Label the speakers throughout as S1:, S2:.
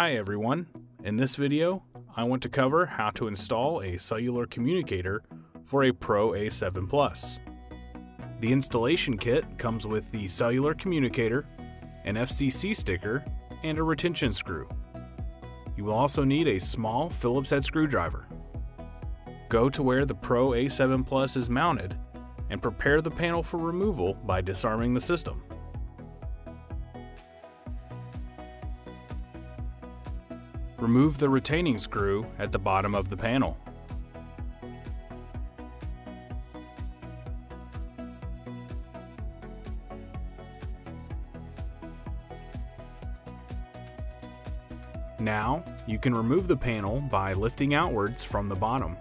S1: Hi everyone. In this video, I want to cover how to install a cellular communicator for a Pro A7 Plus. The installation kit comes with the cellular communicator, an FCC sticker, and a retention screw. You will also need a small Phillips head screwdriver. Go to where the Pro A7 Plus is mounted and prepare the panel for removal by disarming the system. Remove the retaining screw at the bottom of the panel. Now, you can remove the panel by lifting outwards from the bottom.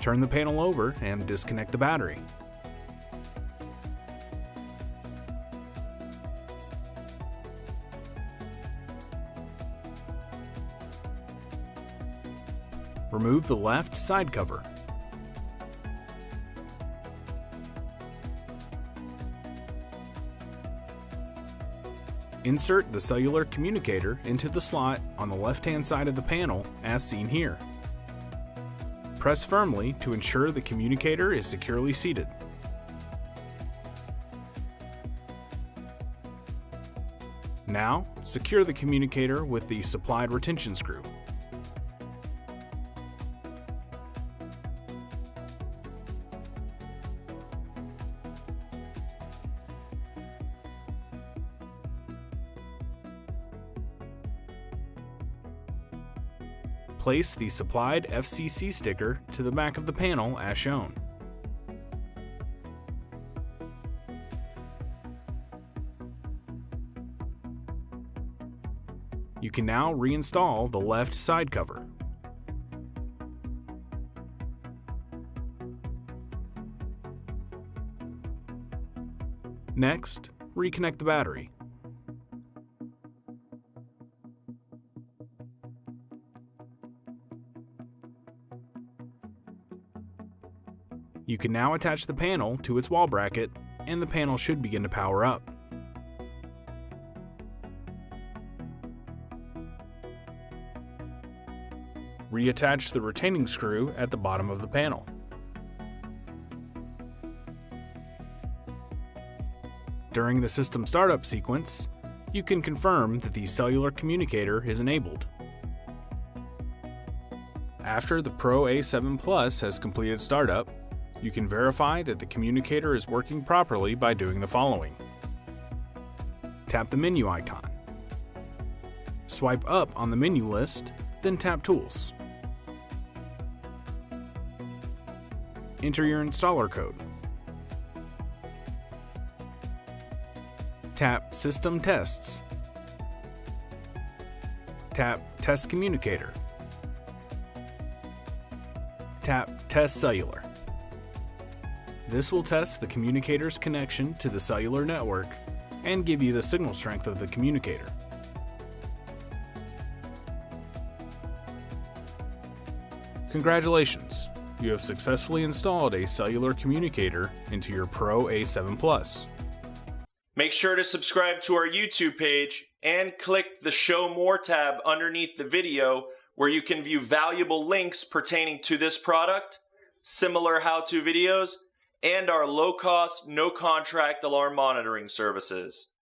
S1: Turn the panel over and disconnect the battery. Remove the left side cover. Insert the cellular communicator into the slot on the left-hand side of the panel as seen here. Press firmly to ensure the communicator is securely seated. Now, secure the communicator with the supplied retention screw. Place the supplied FCC sticker to the back of the panel as shown. You can now reinstall the left side cover. Next, reconnect the battery. You can now attach the panel to its wall bracket and the panel should begin to power up. Reattach the retaining screw at the bottom of the panel. During the system startup sequence, you can confirm that the cellular communicator is enabled. After the Pro A7 Plus has completed startup, you can verify that the communicator is working properly by doing the following. Tap the menu icon. Swipe up on the menu list, then tap Tools. Enter your installer code. Tap System Tests. Tap Test Communicator. Tap Test Cellular. This will test the communicator's connection to the cellular network and give you the signal strength of the communicator. Congratulations! You have successfully installed a cellular communicator into your Pro A7 Plus.
S2: Make sure to subscribe to our YouTube page and click the Show More tab underneath the video where you can view valuable links pertaining to this product, similar how-to videos, and our low-cost, no-contract alarm monitoring services.